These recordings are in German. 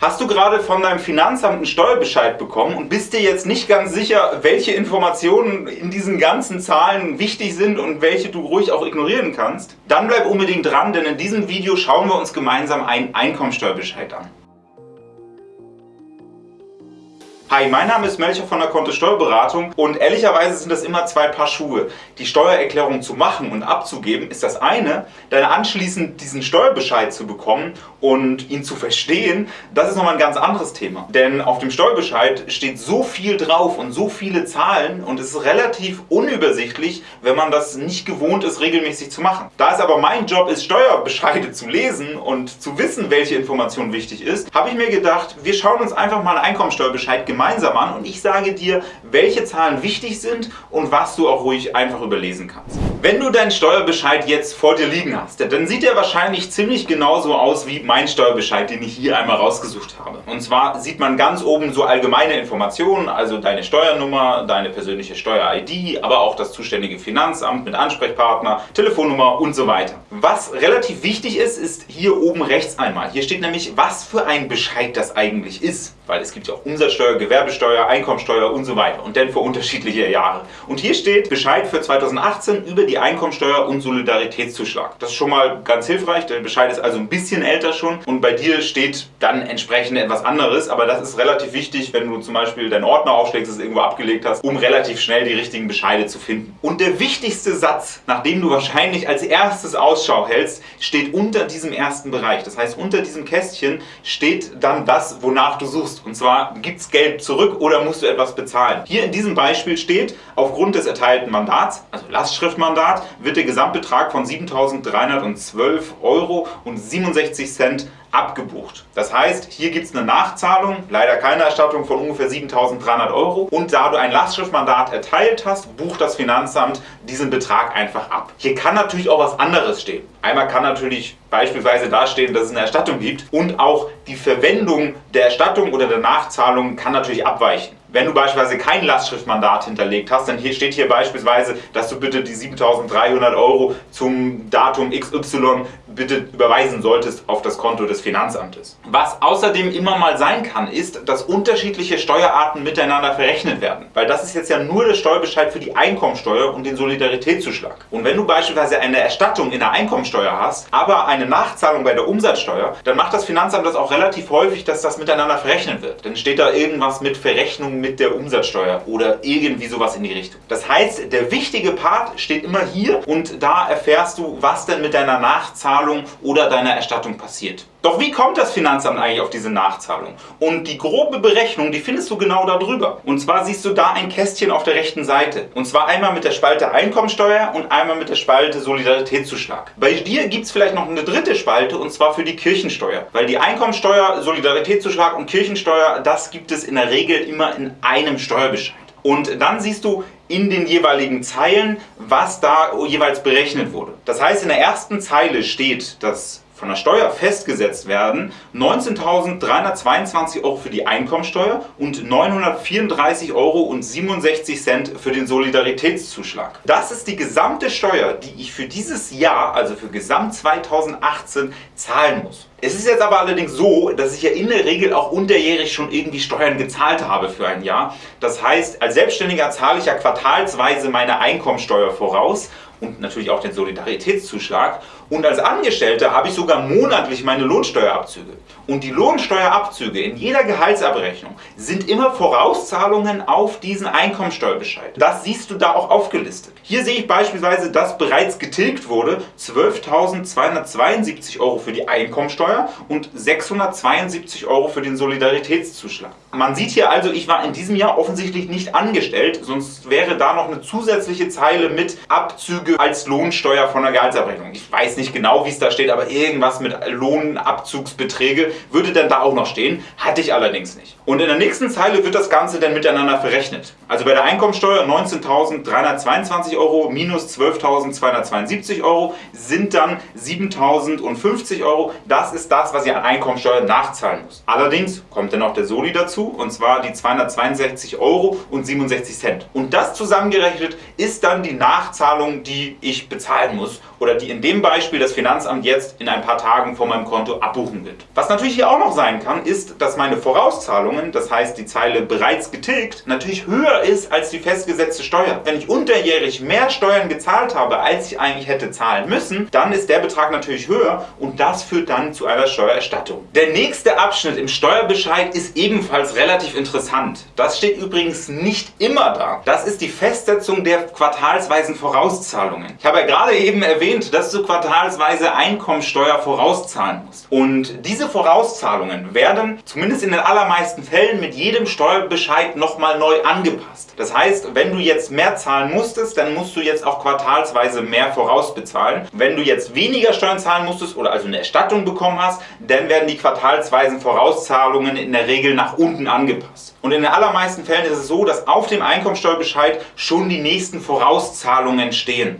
Hast du gerade von deinem Finanzamt einen Steuerbescheid bekommen und bist dir jetzt nicht ganz sicher, welche Informationen in diesen ganzen Zahlen wichtig sind und welche du ruhig auch ignorieren kannst? Dann bleib unbedingt dran, denn in diesem Video schauen wir uns gemeinsam einen Einkommensteuerbescheid an. Hi, mein Name ist Melcher von der Kontist Steuerberatung und ehrlicherweise sind das immer zwei Paar Schuhe. Die Steuererklärung zu machen und abzugeben ist das eine, dann anschließend diesen Steuerbescheid zu bekommen und ihn zu verstehen, das ist nochmal ein ganz anderes Thema. Denn auf dem Steuerbescheid steht so viel drauf und so viele Zahlen und es ist relativ unübersichtlich, wenn man das nicht gewohnt ist, regelmäßig zu machen. Da es aber mein Job ist, Steuerbescheide zu lesen und zu wissen, welche Information wichtig ist, habe ich mir gedacht, wir schauen uns einfach mal einen Einkommensteuerbescheid gemeinsam gemeinsam an und ich sage dir, welche Zahlen wichtig sind und was du auch ruhig einfach überlesen kannst. Wenn du deinen Steuerbescheid jetzt vor dir liegen hast, dann sieht er wahrscheinlich ziemlich genauso aus wie mein Steuerbescheid, den ich hier einmal rausgesucht habe. Und zwar sieht man ganz oben so allgemeine Informationen, also deine Steuernummer, deine persönliche Steuer-ID, aber auch das zuständige Finanzamt mit Ansprechpartner, Telefonnummer und so weiter. Was relativ wichtig ist, ist hier oben rechts einmal. Hier steht nämlich, was für ein Bescheid das eigentlich ist. Weil es gibt ja auch Umsatzsteuer, Gewerbesteuer, Einkommensteuer und so weiter und dann für unterschiedliche Jahre. Und hier steht Bescheid für 2018 über die Einkommensteuer und Solidaritätszuschlag. Das ist schon mal ganz hilfreich, der Bescheid ist also ein bisschen älter schon und bei dir steht dann entsprechend etwas anderes, aber das ist relativ wichtig, wenn du zum Beispiel deinen Ordner aufschlägst, es irgendwo abgelegt hast, um relativ schnell die richtigen Bescheide zu finden. Und der wichtigste Satz, nach dem du wahrscheinlich als erstes Ausschau hältst, steht unter diesem ersten Bereich. Das heißt, unter diesem Kästchen steht dann das, wonach du suchst. Und zwar, gibt es Geld zurück oder musst du etwas bezahlen? Hier in diesem Beispiel steht, aufgrund des erteilten Mandats, also Lastschriftmandat, wird der Gesamtbetrag von 7.312 Euro und 67 Cent abgebucht. Das heißt, hier gibt es eine Nachzahlung, leider keine Erstattung von ungefähr 7.300 Euro und da du ein Lastschriftmandat erteilt hast, bucht das Finanzamt diesen Betrag einfach ab. Hier kann natürlich auch was anderes stehen. Einmal kann natürlich beispielsweise dastehen, dass es eine Erstattung gibt und auch die Verwendung der Erstattung oder der Nachzahlung kann natürlich abweichen. Wenn du beispielsweise kein Lastschriftmandat hinterlegt hast, dann hier steht hier beispielsweise, dass du bitte die 7.300 Euro zum Datum XY bitte überweisen solltest auf das Konto des Finanzamtes. Was außerdem immer mal sein kann, ist, dass unterschiedliche Steuerarten miteinander verrechnet werden. Weil das ist jetzt ja nur der Steuerbescheid für die Einkommensteuer und den Solidaritätszuschlag. Und wenn du beispielsweise eine Erstattung in der Einkommensteuer hast, aber eine Nachzahlung bei der Umsatzsteuer, dann macht das Finanzamt das auch relativ häufig, dass das miteinander verrechnet wird. Dann steht da irgendwas mit Verrechnung mit der Umsatzsteuer oder irgendwie sowas in die Richtung. Das heißt, der wichtige Part steht immer hier und da erfährst du, was denn mit deiner Nachzahlung oder deiner Erstattung passiert. Doch wie kommt das Finanzamt eigentlich auf diese Nachzahlung? Und die grobe Berechnung, die findest du genau da drüber. Und zwar siehst du da ein Kästchen auf der rechten Seite. Und zwar einmal mit der Spalte Einkommensteuer und einmal mit der Spalte Solidaritätszuschlag. Bei dir gibt es vielleicht noch eine dritte Spalte und zwar für die Kirchensteuer. Weil die Einkommensteuer, Solidaritätszuschlag und Kirchensteuer, das gibt es in der Regel immer in einem Steuerbescheid. Und dann siehst du in den jeweiligen Zeilen, was da jeweils berechnet wurde. Das heißt, in der ersten Zeile steht, dass von der Steuer festgesetzt werden 19.322 Euro für die Einkommensteuer und 934,67 Euro für den Solidaritätszuschlag. Das ist die gesamte Steuer, die ich für dieses Jahr, also für Gesamt 2018, zahlen muss. Es ist jetzt aber allerdings so, dass ich ja in der Regel auch unterjährig schon irgendwie Steuern gezahlt habe für ein Jahr. Das heißt, als Selbstständiger zahle ich ja quartalsweise meine Einkommensteuer voraus und natürlich auch den Solidaritätszuschlag. Und als Angestellter habe ich sogar monatlich meine Lohnsteuerabzüge. Und die Lohnsteuerabzüge in jeder Gehaltsabrechnung sind immer Vorauszahlungen auf diesen Einkommensteuerbescheid. Das siehst du da auch aufgelistet. Hier sehe ich beispielsweise, dass bereits getilgt wurde 12.272 Euro für die Einkommensteuer und 672 Euro für den Solidaritätszuschlag. Man sieht hier also, ich war in diesem Jahr offensichtlich nicht angestellt, sonst wäre da noch eine zusätzliche Zeile mit Abzüge als Lohnsteuer von der Gehaltsabrechnung. Ich weiß nicht genau, wie es da steht, aber irgendwas mit Lohnabzugsbeträge würde dann da auch noch stehen. Hatte ich allerdings nicht. Und in der nächsten Zeile wird das Ganze dann miteinander verrechnet. Also bei der Einkommensteuer 19.322 Euro minus 12.272 Euro sind dann 7.050 Euro. Das ist das, was ihr an Einkommensteuer nachzahlen muss. Allerdings kommt dann noch der Soli dazu und zwar die 262 Euro und 67 Cent. Und das zusammengerechnet ist dann die Nachzahlung, die ich bezahlen muss oder die in dem Beispiel das Finanzamt jetzt in ein paar Tagen von meinem Konto abbuchen wird. Was natürlich hier auch noch sein kann, ist, dass meine Vorauszahlungen, das heißt die Zeile bereits getilgt, natürlich höher ist als die festgesetzte Steuer. Wenn ich unterjährig mehr Steuern gezahlt habe, als ich eigentlich hätte zahlen müssen, dann ist der Betrag natürlich höher und das führt dann zu einer Steuererstattung. Der nächste Abschnitt im Steuerbescheid ist ebenfalls relativ interessant. Das steht übrigens nicht immer da. Das ist die Festsetzung der quartalsweisen Vorauszahlungen. Ich habe ja gerade eben erwähnt, dass du quartalsweise Einkommensteuer vorauszahlen musst. Und diese Vorauszahlungen werden zumindest in den allermeisten Fällen mit jedem Steuerbescheid nochmal neu angepasst. Das heißt, wenn du jetzt mehr zahlen musstest, dann musst du jetzt auch quartalsweise mehr vorausbezahlen. Wenn du jetzt weniger Steuern zahlen musstest oder also eine Erstattung bekommen hast, dann werden die quartalsweisen Vorauszahlungen in der Regel nach unten angepasst. Und in den allermeisten Fällen ist es so, dass auf dem Einkommensteuerbescheid schon die nächsten Vorauszahlungen stehen.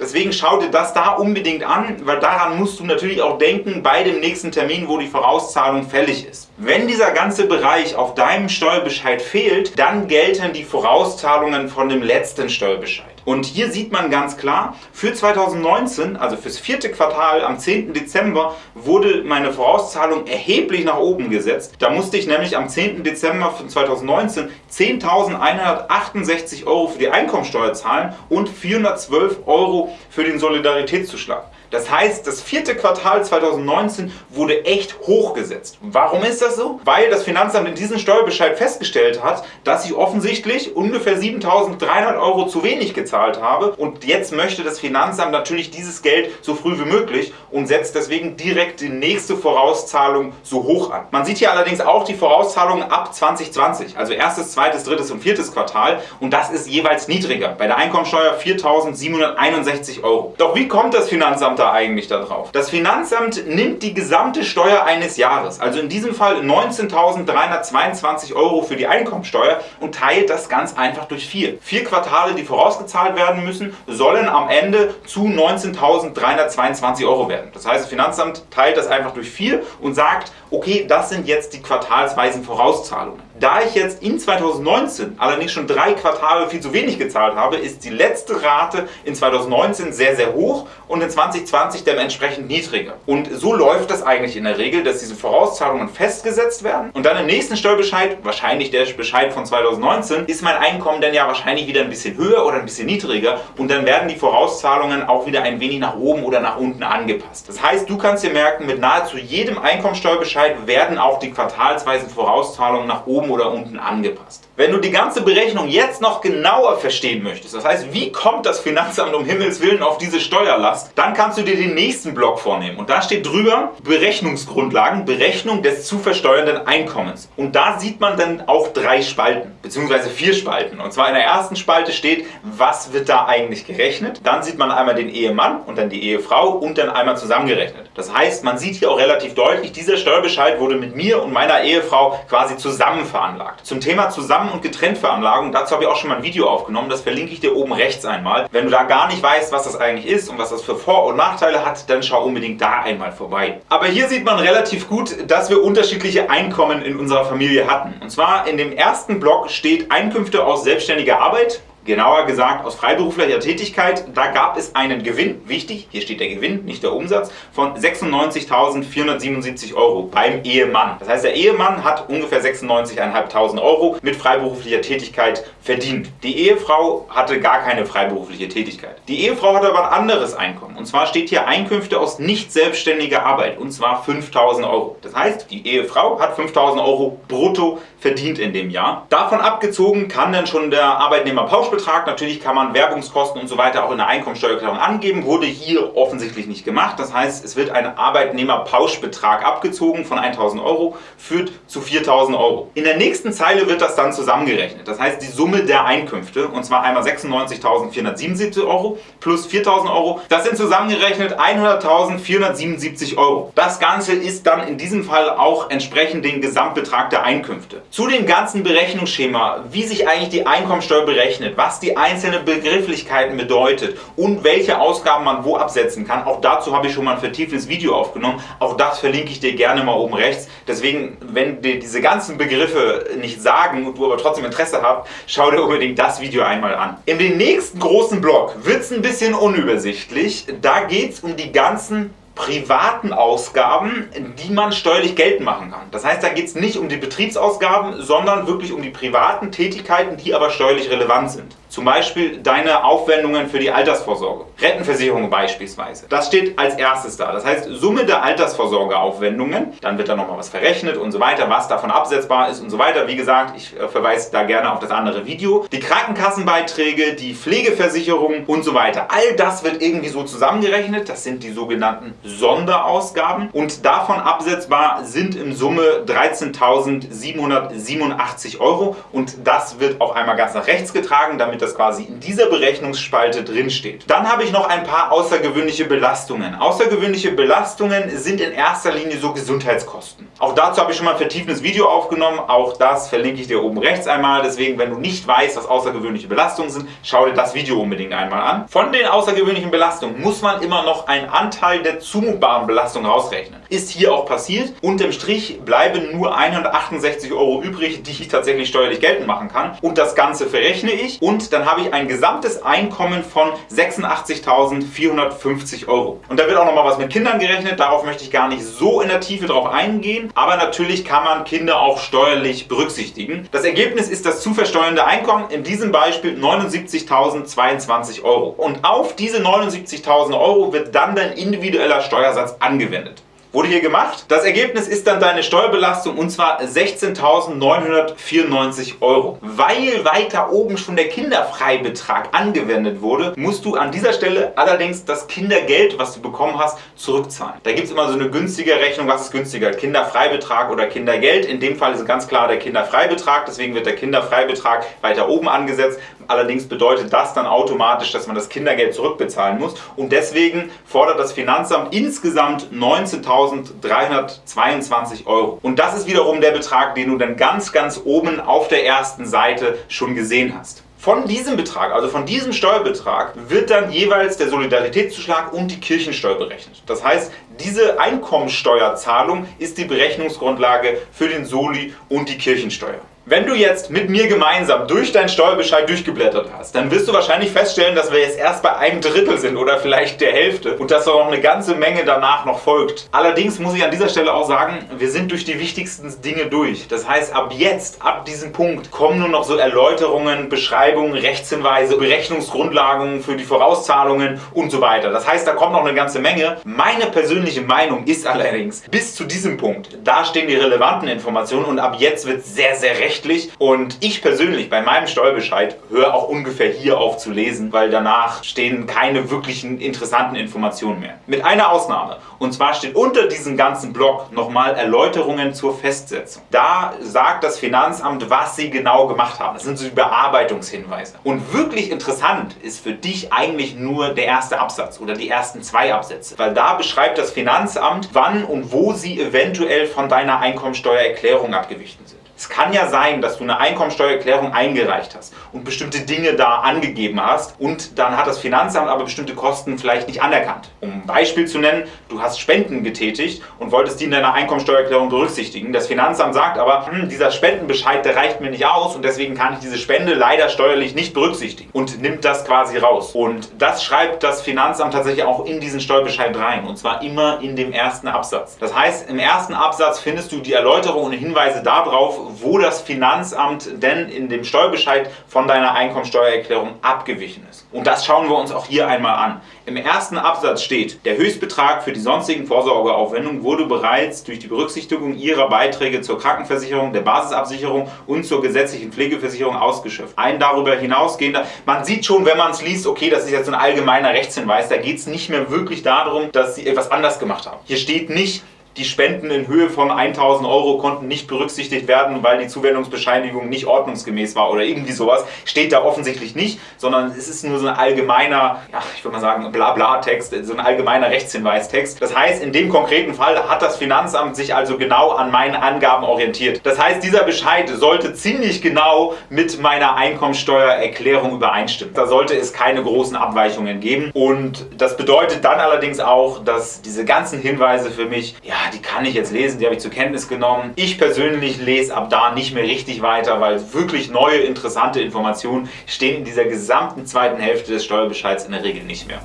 Deswegen schau dir das da unbedingt an, weil daran musst du natürlich auch denken bei dem nächsten Termin, wo die Vorauszahlung fällig ist. Wenn dieser ganze Bereich auf deinem Steuerbescheid fehlt, dann gelten die Vorauszahlungen von dem letzten Steuerbescheid. Und hier sieht man ganz klar, für 2019, also fürs vierte Quartal am 10. Dezember, wurde meine Vorauszahlung erheblich nach oben gesetzt. Da musste ich nämlich am 10. Dezember von 2019 10.168 Euro für die Einkommensteuer zahlen und 412 Euro für den Solidaritätszuschlag. Das heißt, das vierte Quartal 2019 wurde echt hochgesetzt. Warum ist das so? Weil das Finanzamt in diesem Steuerbescheid festgestellt hat, dass ich offensichtlich ungefähr 7.300 Euro zu wenig gezahlt habe und jetzt möchte das Finanzamt natürlich dieses Geld so früh wie möglich und setzt deswegen direkt die nächste Vorauszahlung so hoch an. Man sieht hier allerdings auch die Vorauszahlungen ab 2020, also erstes, zweites, drittes und viertes Quartal und das ist jeweils niedriger. Bei der Einkommensteuer 4.761 Euro. Doch wie kommt das Finanzamt da eigentlich darauf? Das Finanzamt nimmt die gesamte Steuer eines Jahres, also in diesem Fall 19.322 Euro für die Einkommensteuer und teilt das ganz einfach durch vier. Vier Quartale, die vorausgezahlt werden müssen, sollen am Ende zu 19.322 Euro werden. Das heißt, das Finanzamt teilt das einfach durch vier und sagt, okay, das sind jetzt die quartalsweisen Vorauszahlungen. Da ich jetzt in 2019 allerdings schon drei Quartale viel zu wenig gezahlt habe, ist die letzte Rate in 2019 sehr, sehr hoch und in 2020 dementsprechend niedriger. Und so läuft das eigentlich in der Regel, dass diese Vorauszahlungen festgesetzt werden und dann im nächsten Steuerbescheid, wahrscheinlich der Bescheid von 2019, ist mein Einkommen dann ja wahrscheinlich wieder ein bisschen höher oder ein bisschen niedriger und dann werden die Vorauszahlungen auch wieder ein wenig nach oben oder nach unten angepasst. Das heißt, du kannst dir merken, mit nahezu jedem Einkommensteuerbescheid werden auch die quartalsweisen Vorauszahlungen nach oben oder unten angepasst. Wenn du die ganze Berechnung jetzt noch genauer verstehen möchtest, das heißt, wie kommt das Finanzamt um Himmels Willen auf diese Steuerlast, dann du dir den nächsten Block vornehmen. Und da steht drüber Berechnungsgrundlagen, Berechnung des zu versteuernden Einkommens. Und da sieht man dann auch drei Spalten, beziehungsweise vier Spalten. Und zwar in der ersten Spalte steht, was wird da eigentlich gerechnet. Dann sieht man einmal den Ehemann und dann die Ehefrau und dann einmal zusammengerechnet. Das heißt, man sieht hier auch relativ deutlich, dieser Steuerbescheid wurde mit mir und meiner Ehefrau quasi zusammen veranlagt. Zum Thema Zusammen- und Getrenntveranlagung, dazu habe ich auch schon mal ein Video aufgenommen, das verlinke ich dir oben rechts einmal. Wenn du da gar nicht weißt, was das eigentlich ist und was das für Vor- und Nachteile hat, dann schau unbedingt da einmal vorbei. Aber hier sieht man relativ gut, dass wir unterschiedliche Einkommen in unserer Familie hatten. Und zwar in dem ersten Block steht Einkünfte aus selbstständiger Arbeit, genauer gesagt aus freiberuflicher Tätigkeit, da gab es einen Gewinn, wichtig, hier steht der Gewinn, nicht der Umsatz, von 96.477 Euro beim Ehemann. Das heißt, der Ehemann hat ungefähr 96.500 Euro mit freiberuflicher Tätigkeit verdient. Die Ehefrau hatte gar keine freiberufliche Tätigkeit. Die Ehefrau hatte aber ein anderes Einkommen. Und zwar steht hier Einkünfte aus nicht selbstständiger Arbeit, und zwar 5.000 Euro. Das heißt, die Ehefrau hat 5.000 Euro brutto verdient in dem Jahr. Davon abgezogen kann dann schon der Arbeitnehmer Pauschbetrag Betrag. Natürlich kann man Werbungskosten und so weiter auch in der Einkommensteuererklärung angeben, wurde hier offensichtlich nicht gemacht. Das heißt, es wird ein Arbeitnehmerpauschbetrag abgezogen von 1.000 Euro, führt zu 4.000 Euro. In der nächsten Zeile wird das dann zusammengerechnet. Das heißt, die Summe der Einkünfte, und zwar einmal 96.477 Euro plus 4.000 Euro, das sind zusammengerechnet 100.477 Euro. Das Ganze ist dann in diesem Fall auch entsprechend den Gesamtbetrag der Einkünfte. Zu dem ganzen Berechnungsschema, wie sich eigentlich die Einkommensteuer berechnet, was die einzelnen Begrifflichkeiten bedeutet und welche Ausgaben man wo absetzen kann. Auch dazu habe ich schon mal ein vertieftes Video aufgenommen. Auch das verlinke ich dir gerne mal oben rechts. Deswegen, wenn dir diese ganzen Begriffe nicht sagen und du aber trotzdem Interesse hast, schau dir unbedingt das Video einmal an. In den nächsten großen Block wird es ein bisschen unübersichtlich. Da geht es um die ganzen privaten Ausgaben, die man steuerlich geltend machen kann. Das heißt, da geht es nicht um die Betriebsausgaben, sondern wirklich um die privaten Tätigkeiten, die aber steuerlich relevant sind. Zum Beispiel deine Aufwendungen für die Altersvorsorge. Rentenversicherung beispielsweise. Das steht als erstes da. Das heißt, Summe der Altersvorsorgeaufwendungen. Dann wird da nochmal was verrechnet und so weiter, was davon absetzbar ist und so weiter. Wie gesagt, ich äh, verweise da gerne auf das andere Video. Die Krankenkassenbeiträge, die Pflegeversicherung und so weiter. All das wird irgendwie so zusammengerechnet. Das sind die sogenannten Sonderausgaben. Und davon absetzbar sind in Summe 13.787 Euro. Und das wird auch einmal ganz nach rechts getragen, damit damit das quasi in dieser Berechnungsspalte drin steht. Dann habe ich noch ein paar außergewöhnliche Belastungen. Außergewöhnliche Belastungen sind in erster Linie so Gesundheitskosten. Auch dazu habe ich schon mal ein vertiefendes Video aufgenommen. Auch das verlinke ich dir oben rechts einmal. Deswegen, wenn du nicht weißt, was außergewöhnliche Belastungen sind, schau dir das Video unbedingt einmal an. Von den außergewöhnlichen Belastungen muss man immer noch einen Anteil der zumutbaren Belastung rausrechnen. Ist hier auch passiert. Unterm Strich bleiben nur 168 Euro übrig, die ich tatsächlich steuerlich geltend machen kann. Und das Ganze verrechne ich und dann habe ich ein gesamtes Einkommen von 86.450 Euro. Und da wird auch noch mal was mit Kindern gerechnet, darauf möchte ich gar nicht so in der Tiefe drauf eingehen, aber natürlich kann man Kinder auch steuerlich berücksichtigen. Das Ergebnis ist das zu versteuernde Einkommen, in diesem Beispiel 79.022 Euro. Und auf diese 79.000 Euro wird dann dein individueller Steuersatz angewendet. Wurde hier gemacht. Das Ergebnis ist dann deine Steuerbelastung und zwar 16.994 Euro. Weil weiter oben schon der Kinderfreibetrag angewendet wurde, musst du an dieser Stelle allerdings das Kindergeld, was du bekommen hast, zurückzahlen. Da gibt es immer so eine günstige Rechnung, was ist günstiger, Kinderfreibetrag oder Kindergeld. In dem Fall ist ganz klar der Kinderfreibetrag, deswegen wird der Kinderfreibetrag weiter oben angesetzt. Allerdings bedeutet das dann automatisch, dass man das Kindergeld zurückbezahlen muss und deswegen fordert das Finanzamt insgesamt 19.322 Euro. Und das ist wiederum der Betrag, den du dann ganz, ganz oben auf der ersten Seite schon gesehen hast. Von diesem Betrag, also von diesem Steuerbetrag, wird dann jeweils der Solidaritätszuschlag und die Kirchensteuer berechnet. Das heißt, diese Einkommensteuerzahlung ist die Berechnungsgrundlage für den Soli und die Kirchensteuer. Wenn du jetzt mit mir gemeinsam durch deinen Steuerbescheid durchgeblättert hast, dann wirst du wahrscheinlich feststellen, dass wir jetzt erst bei einem Drittel sind oder vielleicht der Hälfte und dass noch eine ganze Menge danach noch folgt. Allerdings muss ich an dieser Stelle auch sagen, wir sind durch die wichtigsten Dinge durch. Das heißt, ab jetzt, ab diesem Punkt, kommen nur noch so Erläuterungen, Beschreibungen, Rechtshinweise, Berechnungsgrundlagen für die Vorauszahlungen und so weiter. Das heißt, da kommt noch eine ganze Menge. Meine persönliche Meinung ist allerdings, bis zu diesem Punkt, da stehen die relevanten Informationen und ab jetzt wird sehr, sehr recht rechtlich und ich persönlich bei meinem Steuerbescheid höre auch ungefähr hier auf zu lesen, weil danach stehen keine wirklichen interessanten Informationen mehr. Mit einer Ausnahme und zwar steht unter diesem ganzen Block nochmal Erläuterungen zur Festsetzung. Da sagt das Finanzamt, was sie genau gemacht haben. Das sind so die Bearbeitungshinweise. Und wirklich interessant ist für dich eigentlich nur der erste Absatz oder die ersten zwei Absätze, weil da beschreibt das Finanzamt, wann und wo sie eventuell von deiner Einkommensteuererklärung abgewichen sind. Es kann ja sein, dass du eine Einkommensteuererklärung eingereicht hast und bestimmte Dinge da angegeben hast und dann hat das Finanzamt aber bestimmte Kosten vielleicht nicht anerkannt. Um ein Beispiel zu nennen, du hast Spenden getätigt und wolltest die in deiner Einkommensteuererklärung berücksichtigen. Das Finanzamt sagt aber, hm, dieser Spendenbescheid, der reicht mir nicht aus und deswegen kann ich diese Spende leider steuerlich nicht berücksichtigen und nimmt das quasi raus. Und das schreibt das Finanzamt tatsächlich auch in diesen Steuerbescheid rein und zwar immer in dem ersten Absatz. Das heißt, im ersten Absatz findest du die Erläuterung und Hinweise darauf, wo das Finanzamt denn in dem Steuerbescheid von deiner Einkommensteuererklärung abgewichen ist. Und das schauen wir uns auch hier einmal an. Im ersten Absatz steht, der Höchstbetrag für die sonstigen Vorsorgeaufwendungen wurde bereits durch die Berücksichtigung ihrer Beiträge zur Krankenversicherung, der Basisabsicherung und zur gesetzlichen Pflegeversicherung ausgeschöpft. Ein darüber hinausgehender, man sieht schon, wenn man es liest, okay, das ist jetzt ein allgemeiner Rechtshinweis, da geht es nicht mehr wirklich darum, dass sie etwas anders gemacht haben. Hier steht nicht, die Spenden in Höhe von 1000 Euro konnten nicht berücksichtigt werden, weil die Zuwendungsbescheinigung nicht ordnungsgemäß war oder irgendwie sowas. Steht da offensichtlich nicht, sondern es ist nur so ein allgemeiner, ja, ich würde mal sagen, Blabla-Text, so ein allgemeiner Rechtshinweistext. Das heißt, in dem konkreten Fall hat das Finanzamt sich also genau an meinen Angaben orientiert. Das heißt, dieser Bescheid sollte ziemlich genau mit meiner Einkommensteuererklärung übereinstimmen. Da sollte es keine großen Abweichungen geben und das bedeutet dann allerdings auch, dass diese ganzen Hinweise für mich, ja, die kann ich jetzt lesen, die habe ich zur Kenntnis genommen. Ich persönlich lese ab da nicht mehr richtig weiter, weil wirklich neue, interessante Informationen stehen in dieser gesamten zweiten Hälfte des Steuerbescheids in der Regel nicht mehr.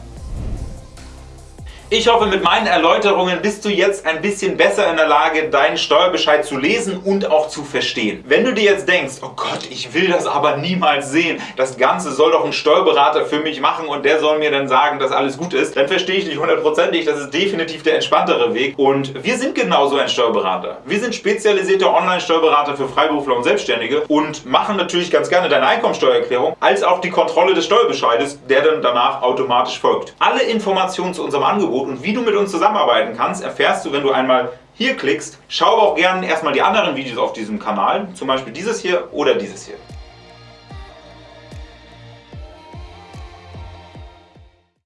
Ich hoffe, mit meinen Erläuterungen bist du jetzt ein bisschen besser in der Lage, deinen Steuerbescheid zu lesen und auch zu verstehen. Wenn du dir jetzt denkst, oh Gott, ich will das aber niemals sehen, das Ganze soll doch ein Steuerberater für mich machen und der soll mir dann sagen, dass alles gut ist, dann verstehe ich dich hundertprozentig, das ist definitiv der entspanntere Weg. Und wir sind genauso ein Steuerberater. Wir sind spezialisierte Online-Steuerberater für Freiberufler und Selbstständige und machen natürlich ganz gerne deine Einkommensteuererklärung als auch die Kontrolle des Steuerbescheides, der dann danach automatisch folgt. Alle Informationen zu unserem Angebot und wie du mit uns zusammenarbeiten kannst, erfährst du, wenn du einmal hier klickst. Schau auch gerne erstmal die anderen Videos auf diesem Kanal, zum Beispiel dieses hier oder dieses hier.